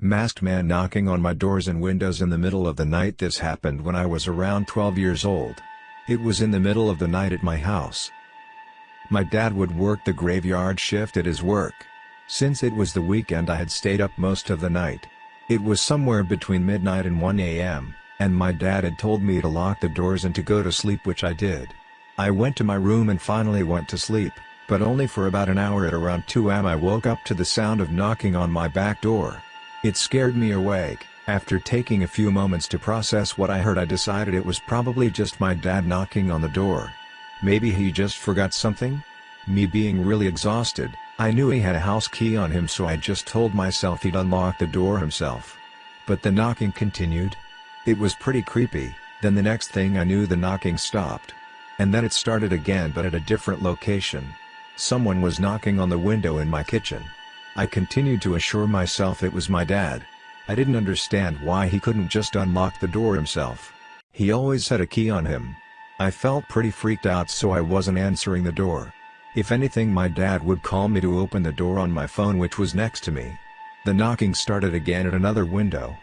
Masked man knocking on my doors and windows in the middle of the night This happened when I was around 12 years old. It was in the middle of the night at my house. My dad would work the graveyard shift at his work. Since it was the weekend I had stayed up most of the night. It was somewhere between midnight and 1 a.m., and my dad had told me to lock the doors and to go to sleep which I did. I went to my room and finally went to sleep, but only for about an hour at around 2 am I woke up to the sound of knocking on my back door. It scared me awake. After taking a few moments to process what I heard I decided it was probably just my dad knocking on the door. Maybe he just forgot something? Me being really exhausted, I knew he had a house key on him so I just told myself he'd unlock the door himself. But the knocking continued. It was pretty creepy, then the next thing I knew the knocking stopped. And then it started again but at a different location. Someone was knocking on the window in my kitchen. I continued to assure myself it was my dad. I didn't understand why he couldn't just unlock the door himself. He always had a key on him. I felt pretty freaked out so I wasn't answering the door. If anything my dad would call me to open the door on my phone which was next to me. The knocking started again at another window.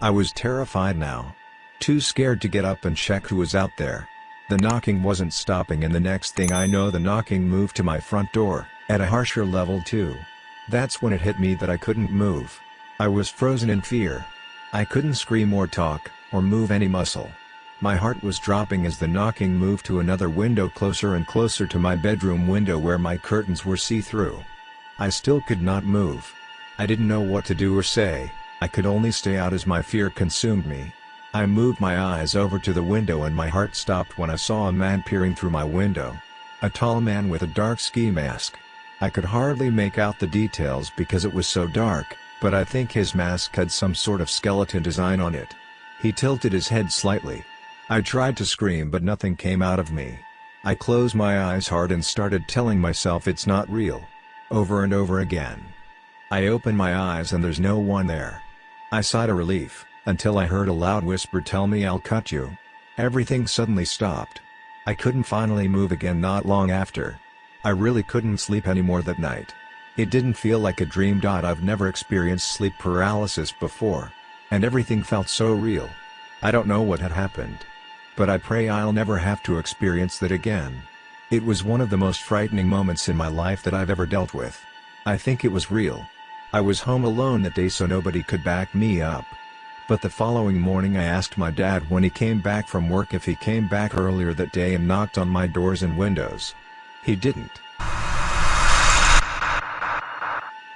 I was terrified now. Too scared to get up and check who was out there. The knocking wasn't stopping and the next thing I know the knocking moved to my front door, at a harsher level too. That's when it hit me that I couldn't move. I was frozen in fear. I couldn't scream or talk, or move any muscle. My heart was dropping as the knocking moved to another window closer and closer to my bedroom window where my curtains were see-through. I still could not move. I didn't know what to do or say, I could only stay out as my fear consumed me. I moved my eyes over to the window and my heart stopped when I saw a man peering through my window. A tall man with a dark ski mask. I could hardly make out the details because it was so dark, but I think his mask had some sort of skeleton design on it. He tilted his head slightly, I tried to scream but nothing came out of me. I closed my eyes hard and started telling myself it's not real. Over and over again. I open my eyes and there's no one there. I sighed a relief, until I heard a loud whisper tell me I'll cut you. Everything suddenly stopped. I couldn't finally move again not long after. I really couldn't sleep anymore that night. It didn't feel like a dream. I've never experienced sleep paralysis before. And everything felt so real. I don't know what had happened. But I pray I'll never have to experience that again. It was one of the most frightening moments in my life that I've ever dealt with. I think it was real. I was home alone that day so nobody could back me up. But the following morning I asked my dad when he came back from work if he came back earlier that day and knocked on my doors and windows. He didn't.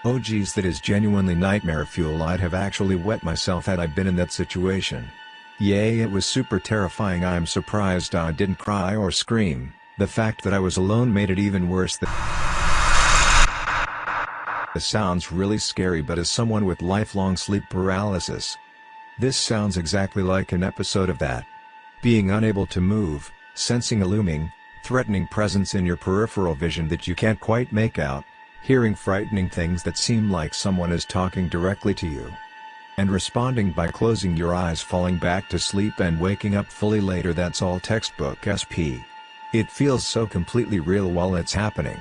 Oh geez that is genuinely nightmare fuel I'd have actually wet myself had I been in that situation. Yay it was super terrifying I'm surprised I didn't cry or scream, the fact that I was alone made it even worse This sounds really scary but as someone with lifelong sleep paralysis. This sounds exactly like an episode of that. Being unable to move, sensing a looming, threatening presence in your peripheral vision that you can't quite make out, hearing frightening things that seem like someone is talking directly to you and responding by closing your eyes falling back to sleep and waking up fully later that's all textbook SP. It feels so completely real while it's happening.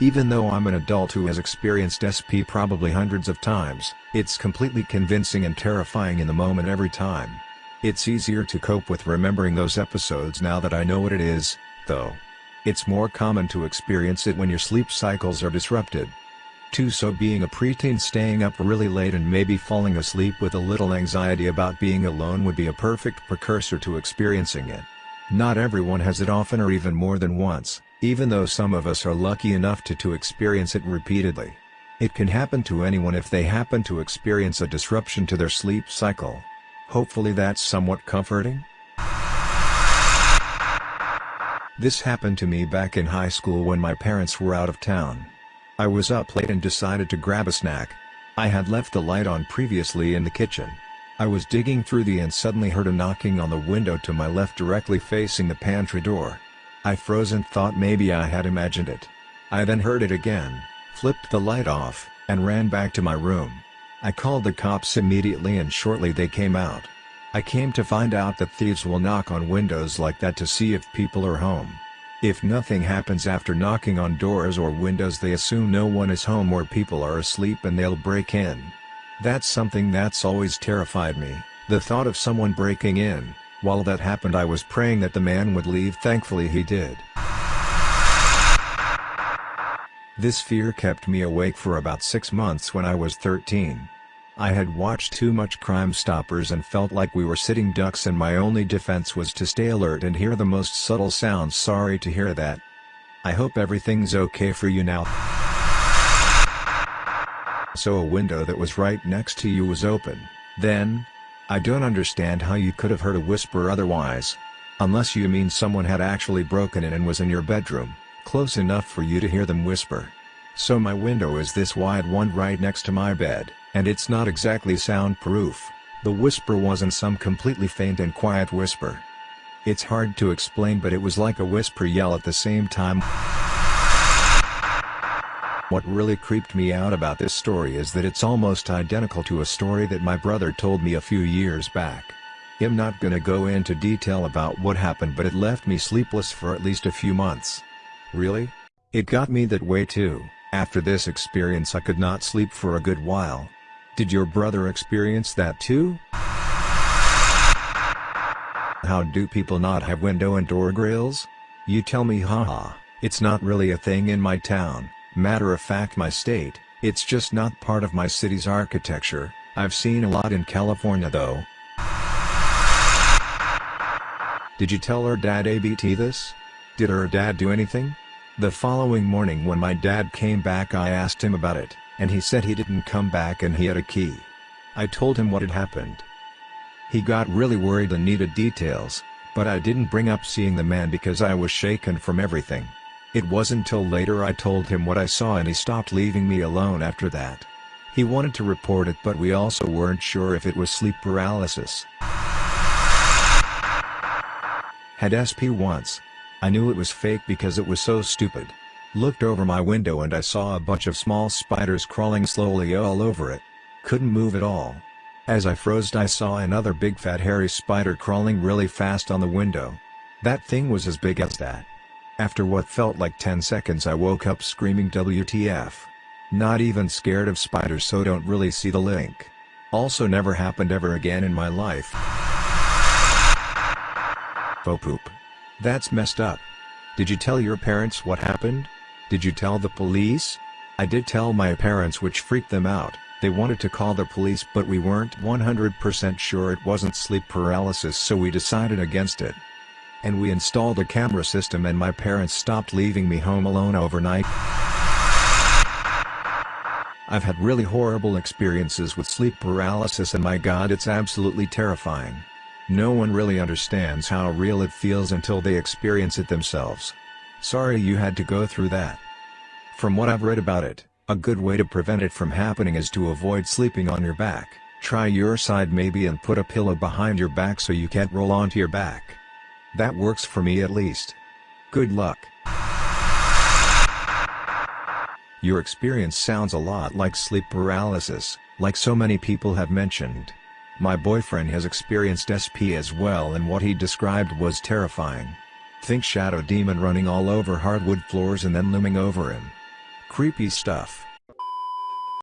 Even though I'm an adult who has experienced SP probably hundreds of times, it's completely convincing and terrifying in the moment every time. It's easier to cope with remembering those episodes now that I know what it is, though. It's more common to experience it when your sleep cycles are disrupted. 2 So being a preteen staying up really late and maybe falling asleep with a little anxiety about being alone would be a perfect precursor to experiencing it. Not everyone has it often or even more than once, even though some of us are lucky enough to, to experience it repeatedly. It can happen to anyone if they happen to experience a disruption to their sleep cycle. Hopefully that's somewhat comforting? This happened to me back in high school when my parents were out of town. I was up late and decided to grab a snack. I had left the light on previously in the kitchen. I was digging through the and suddenly heard a knocking on the window to my left directly facing the pantry door. I froze and thought maybe I had imagined it. I then heard it again, flipped the light off, and ran back to my room. I called the cops immediately and shortly they came out. I came to find out that thieves will knock on windows like that to see if people are home. If nothing happens after knocking on doors or windows they assume no one is home or people are asleep and they'll break in. That's something that's always terrified me, the thought of someone breaking in. While that happened I was praying that the man would leave thankfully he did. This fear kept me awake for about 6 months when I was 13. I had watched too much Crime Stoppers and felt like we were sitting ducks and my only defense was to stay alert and hear the most subtle sounds sorry to hear that. I hope everything's okay for you now. So a window that was right next to you was open, then? I don't understand how you could have heard a whisper otherwise. Unless you mean someone had actually broken in and was in your bedroom, close enough for you to hear them whisper. So my window is this wide one right next to my bed. And it's not exactly soundproof, the whisper wasn't some completely faint and quiet whisper. It's hard to explain but it was like a whisper yell at the same time. What really creeped me out about this story is that it's almost identical to a story that my brother told me a few years back. I'm not gonna go into detail about what happened but it left me sleepless for at least a few months. Really? It got me that way too, after this experience I could not sleep for a good while. Did your brother experience that too? How do people not have window and door grills? You tell me haha, it's not really a thing in my town, matter of fact my state, it's just not part of my city's architecture, I've seen a lot in California though. Did you tell her dad ABT this? Did her dad do anything? The following morning when my dad came back I asked him about it and he said he didn't come back and he had a key. I told him what had happened. He got really worried and needed details, but I didn't bring up seeing the man because I was shaken from everything. It wasn't till later I told him what I saw and he stopped leaving me alone after that. He wanted to report it but we also weren't sure if it was sleep paralysis. Had SP once. I knew it was fake because it was so stupid. Looked over my window and I saw a bunch of small spiders crawling slowly all over it. Couldn't move at all. As I froze I saw another big fat hairy spider crawling really fast on the window. That thing was as big as that. After what felt like 10 seconds I woke up screaming WTF. Not even scared of spiders so don't really see the link. Also never happened ever again in my life. Faux poop. That's messed up. Did you tell your parents what happened? Did you tell the police? I did tell my parents which freaked them out, they wanted to call the police but we weren't 100% sure it wasn't sleep paralysis so we decided against it. And we installed a camera system and my parents stopped leaving me home alone overnight. I've had really horrible experiences with sleep paralysis and my god it's absolutely terrifying. No one really understands how real it feels until they experience it themselves. Sorry you had to go through that. From what I've read about it, a good way to prevent it from happening is to avoid sleeping on your back. Try your side maybe and put a pillow behind your back so you can't roll onto your back. That works for me at least. Good luck. Your experience sounds a lot like sleep paralysis, like so many people have mentioned. My boyfriend has experienced SP as well and what he described was terrifying. Think shadow demon running all over hardwood floors and then looming over him. Creepy stuff.